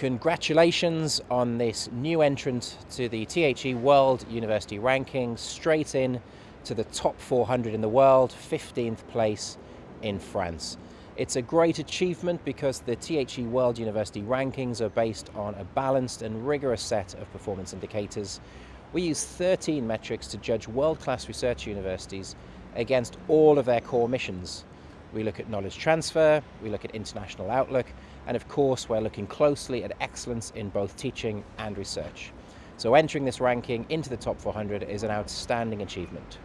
Congratulations on this new entrant to the THE World University Rankings, straight in to the top 400 in the world, 15th place in France. It's a great achievement because the THE World University Rankings are based on a balanced and rigorous set of performance indicators. We use 13 metrics to judge world-class research universities against all of their core missions. We look at knowledge transfer, we look at international outlook, and of course we're looking closely at excellence in both teaching and research. So entering this ranking into the top 400 is an outstanding achievement.